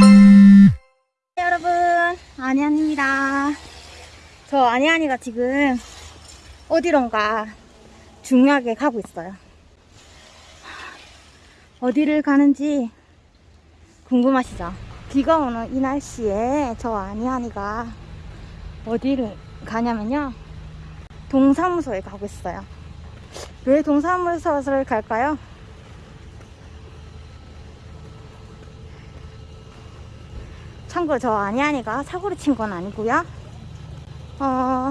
네, 여러분. 아니안입니다. 저 아니안이가 지금 어디론가 중요하게 가고 있어요. 어디를 가는지 궁금하시죠? 비가 오는 이 날씨에 저 아니안이가 어디를 가냐면요. 동사무소에 가고 있어요. 왜 동사무소를 갈까요? 참고로 저 아니아니가 사고를 친 건 아니고요. 어,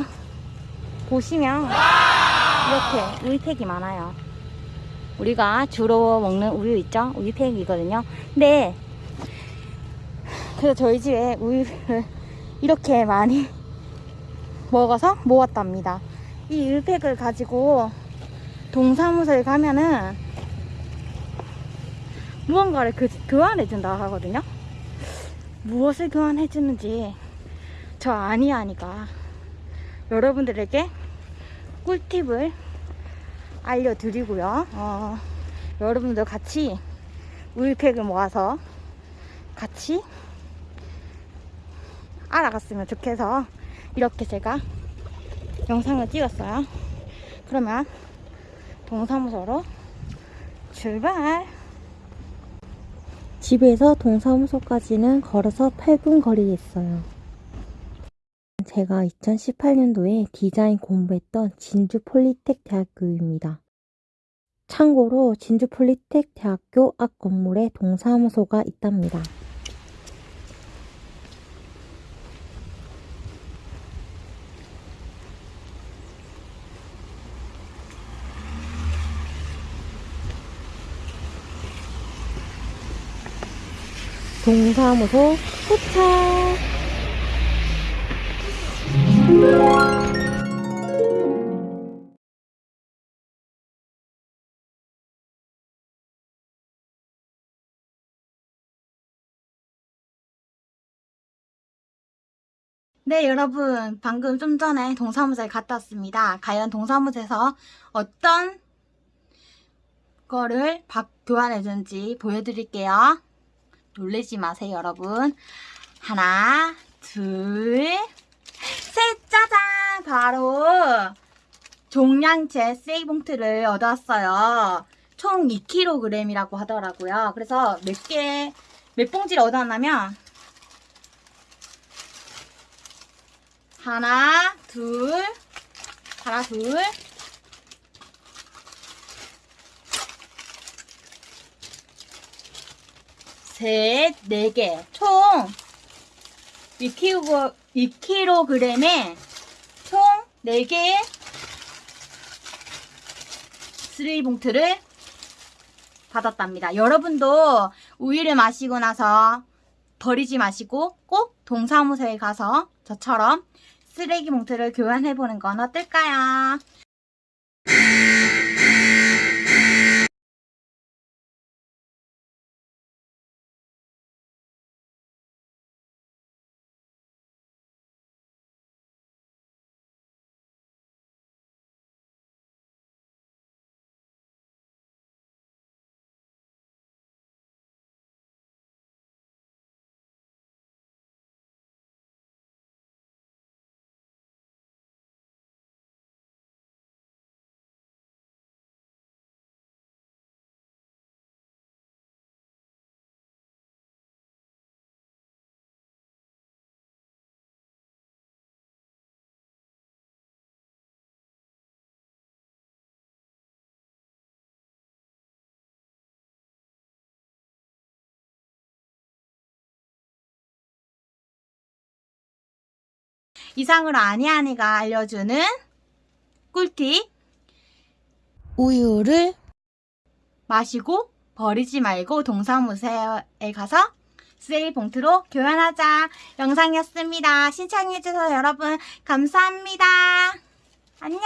보시면 이렇게 우유팩이 많아요. 우리가 주로 먹는 우유 있죠? 우유팩이거든요. 근데 그래서 저희 집에 우유를 이렇게 많이 먹어서 모았답니다. 이 우유팩을 가지고 동사무소에 가면은 무언가를 그, 교환해준다 하거든요. 무엇을 교환해 주는지 저 아니아니가 여러분들에게 꿀팁을 알려드리고요. 어, 여러분들 같이 우유팩을 모아서 같이 알아갔으면 좋겠어 이렇게 제가 영상을 찍었어요. 그러면 동사무소로 출발! 집에서 동사무소까지는 걸어서 8분 거리에 있어요. 제가 2018년도에 디자인 공부했던 진주 폴리텍 대학교입니다. 참고로 진주 폴리텍 대학교 앞 건물에 동사무소가 있답니다. 동사무소 도착! 네, 여러분. 방금 좀 전에 동사무소에 갔다 왔습니다. 과연 동사무소에서 어떤 거를 박 교환해준지 보여드릴게요. 놀라지 마세요, 여러분. 하나, 둘, 셋, 짜잔! 바로 종량제 세이봉트를 얻어왔어요. 총 2kg이라고 하더라고요. 그래서 몇 개, 몇 봉지를 얻어왔냐면 하나, 둘, 하나, 둘, 셋, 네 개. 총 2kg, 2kg에 총 4개의 쓰레기 봉투를 받았답니다. 여러분도 우유를 마시고 나서 버리지 마시고 꼭 동사무소에 가서 저처럼 쓰레기 봉투를 교환해보는 건 어떨까요? 이상으로 아니아니가 알려주는 꿀팁 우유를 마시고 버리지 말고 동사무소에 가서 쓰레기 봉투로 교환하자 영상이었습니다. 신청해주셔서 여러분 감사합니다. 안녕